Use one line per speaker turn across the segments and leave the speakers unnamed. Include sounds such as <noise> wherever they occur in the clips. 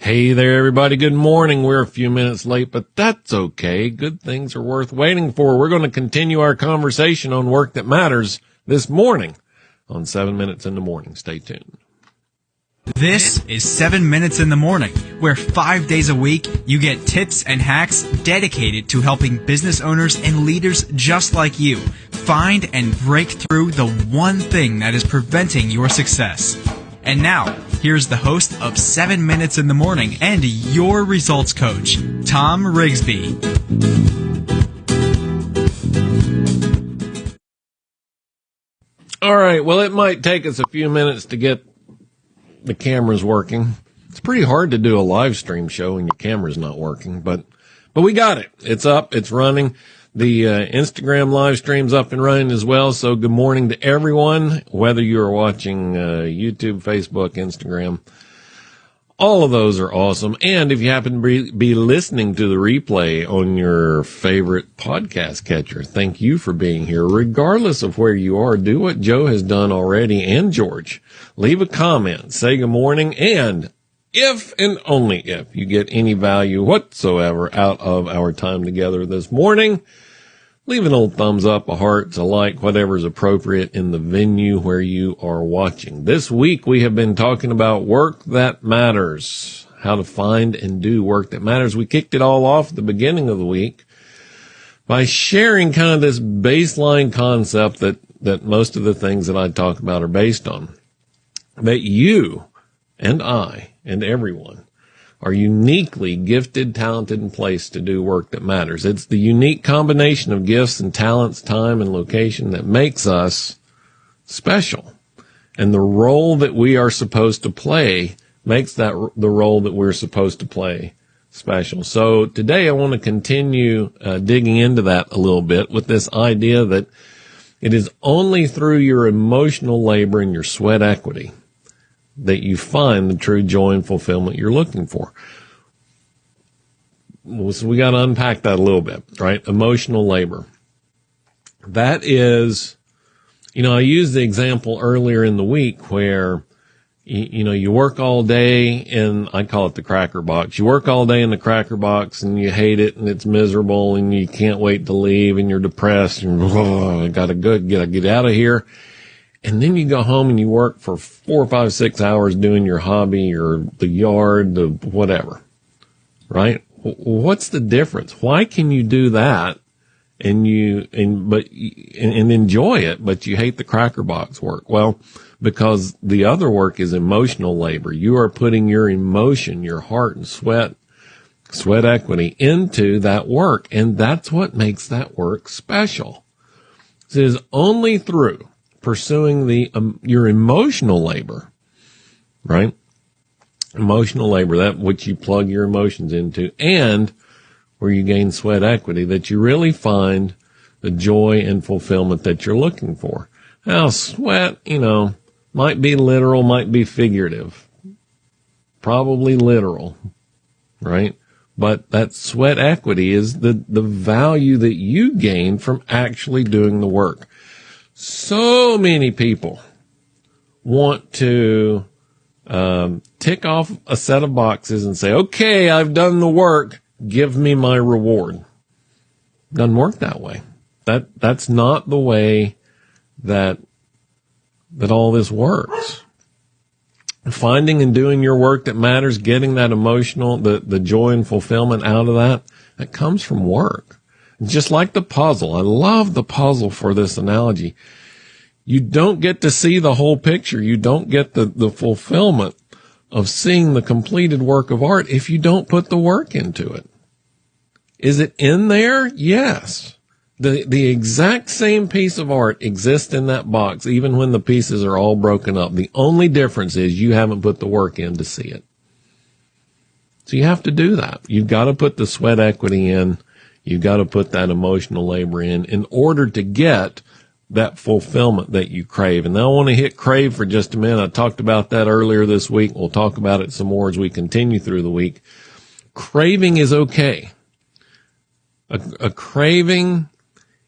Hey there, everybody. Good morning. We're a few minutes late, but that's okay. Good things are worth waiting for. We're going to continue our conversation on work that matters this morning on seven minutes in the morning. Stay tuned.
This is 7 Minutes in the Morning, where five days a week you get tips and hacks dedicated to helping business owners and leaders just like you find and break through the one thing that is preventing your success. And now, here's the host of 7 Minutes in the Morning and your results coach, Tom Rigsby.
All right. Well, it might take us a few minutes to get the cameras working. It's pretty hard to do a live stream show when your camera's not working, but, but we got it. It's up. It's running. The uh, Instagram live stream's up and running as well. So good morning to everyone, whether you are watching uh, YouTube, Facebook, Instagram. All of those are awesome. And if you happen to be, be listening to the replay on your favorite podcast catcher, thank you for being here. Regardless of where you are, do what Joe has done already and George. Leave a comment, say good morning, and if and only if you get any value whatsoever out of our time together this morning, leave an old thumbs up, a heart, a like, whatever is appropriate in the venue where you are watching. This week we have been talking about work that matters, how to find and do work that matters. We kicked it all off at the beginning of the week by sharing kind of this baseline concept that, that most of the things that I talk about are based on. That you and I and everyone are uniquely gifted, talented, and placed to do work that matters. It's the unique combination of gifts and talents, time and location that makes us special. And the role that we are supposed to play makes that the role that we're supposed to play special. So today I want to continue uh, digging into that a little bit with this idea that it is only through your emotional labor and your sweat equity that you find the true joy and fulfillment you're looking for. So we got to unpack that a little bit, right? Emotional labor. That is, you know, I used the example earlier in the week where, you, know, you work all day in, I call it the cracker box. You work all day in the cracker box and you hate it and it's miserable and you can't wait to leave and you're depressed and oh, <laughs> I gotta go, gotta get out of here and then you go home and you work for four, five, six hours doing your hobby or the yard, the whatever, right? What's the difference? Why can you do that and you, and, but, and, and enjoy it, but you hate the cracker box work? Well, because the other work is emotional labor. You are putting your emotion, your heart and sweat, sweat equity into that work. And that's what makes that work special. It is only through pursuing the um, your emotional labor, right? Emotional labor, that which you plug your emotions into, and where you gain sweat equity, that you really find the joy and fulfillment that you're looking for. Now, sweat, you know, might be literal, might be figurative, probably literal, right? But that sweat equity is the, the value that you gain from actually doing the work. So many people want to um, tick off a set of boxes and say, okay, I've done the work. Give me my reward. Doesn't work that way. That, that's not the way that, that all this works. Finding and doing your work that matters, getting that emotional, the, the joy and fulfillment out of that, that comes from work. Just like the puzzle. I love the puzzle for this analogy. You don't get to see the whole picture. You don't get the, the fulfillment of seeing the completed work of art if you don't put the work into it. Is it in there? Yes. The, the exact same piece of art exists in that box, even when the pieces are all broken up. The only difference is you haven't put the work in to see it. So you have to do that. You've got to put the sweat equity in You've got to put that emotional labor in in order to get that fulfillment that you crave. And I want to hit crave for just a minute. I talked about that earlier this week. We'll talk about it some more as we continue through the week. Craving is okay. A, a craving,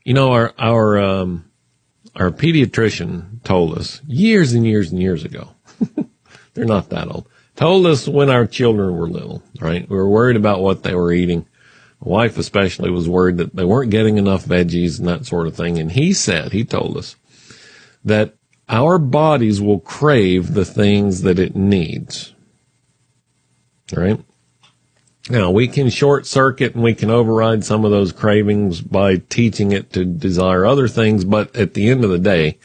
you know, our, our, um, our pediatrician told us years and years and years ago. <laughs> They're not that old told us when our children were little, right? We were worried about what they were eating. Wife especially was worried that they weren't getting enough veggies and that sort of thing. And he said, he told us that our bodies will crave the things that it needs. Right? Now we can short circuit and we can override some of those cravings by teaching it to desire other things. But at the end of the day,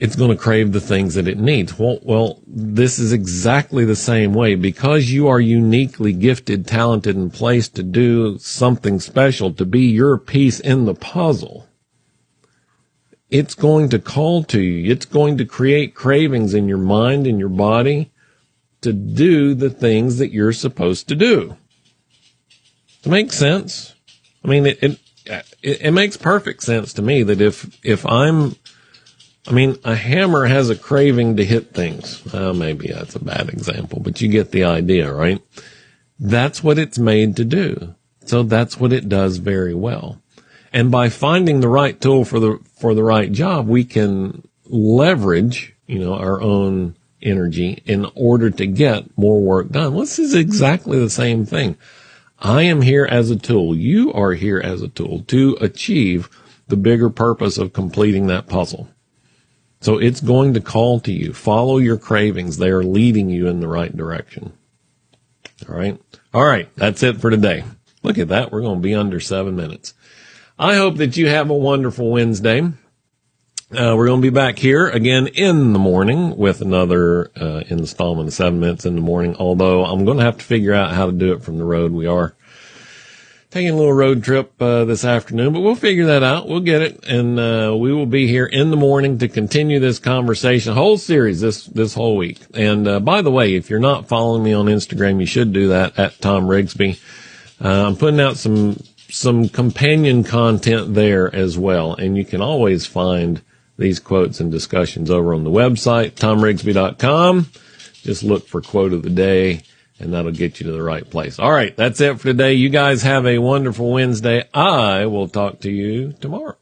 it's going to crave the things that it needs. Well, well, this is exactly the same way because you are uniquely gifted, talented, and placed to do something special, to be your piece in the puzzle. It's going to call to you. It's going to create cravings in your mind and your body to do the things that you're supposed to do. It makes sense. I mean, it, it, it, it makes perfect sense to me that if, if I'm I mean, a hammer has a craving to hit things. Maybe that's a bad example, but you get the idea, right? That's what it's made to do. So that's what it does very well. And by finding the right tool for the, for the right job, we can leverage, you know, our own energy in order to get more work done. This is exactly the same thing. I am here as a tool. You are here as a tool to achieve the bigger purpose of completing that puzzle. So it's going to call to you. Follow your cravings. They are leading you in the right direction. All right. All right. That's it for today. Look at that. We're going to be under seven minutes. I hope that you have a wonderful Wednesday. Uh, we're going to be back here again in the morning with another uh, installment of seven minutes in the morning. Although I'm going to have to figure out how to do it from the road. We are taking a little road trip uh, this afternoon, but we'll figure that out. We'll get it, and uh, we will be here in the morning to continue this conversation, whole series this this whole week. And uh, by the way, if you're not following me on Instagram, you should do that at Tom Rigsby. Uh, I'm putting out some some companion content there as well, and you can always find these quotes and discussions over on the website tomrigsby.com. Just look for quote of the day and that'll get you to the right place. All right. That's it for today. You guys have a wonderful Wednesday. I will talk to you tomorrow.